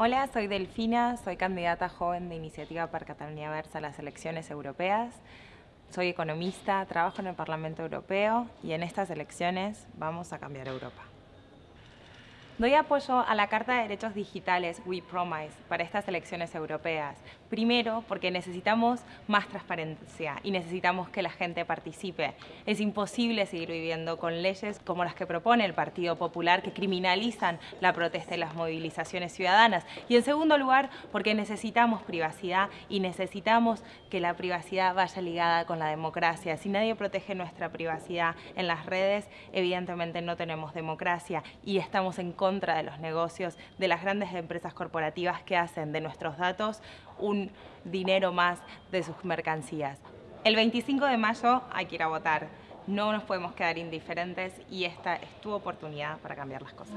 Hola, soy Delfina, soy candidata joven de Iniciativa para Cataluña Versa a las elecciones europeas. Soy economista, trabajo en el Parlamento Europeo y en estas elecciones vamos a cambiar Europa. Doy apoyo a la Carta de Derechos Digitales We Promise para estas elecciones europeas. Primero, porque necesitamos más transparencia y necesitamos que la gente participe. Es imposible seguir viviendo con leyes como las que propone el Partido Popular que criminalizan la protesta y las movilizaciones ciudadanas. Y en segundo lugar, porque necesitamos privacidad y necesitamos que la privacidad vaya ligada con la democracia. Si nadie protege nuestra privacidad en las redes, evidentemente no tenemos democracia y estamos en contra contra de los negocios de las grandes empresas corporativas que hacen de nuestros datos un dinero más de sus mercancías. El 25 de mayo hay que ir a votar. No nos podemos quedar indiferentes y esta es tu oportunidad para cambiar las cosas.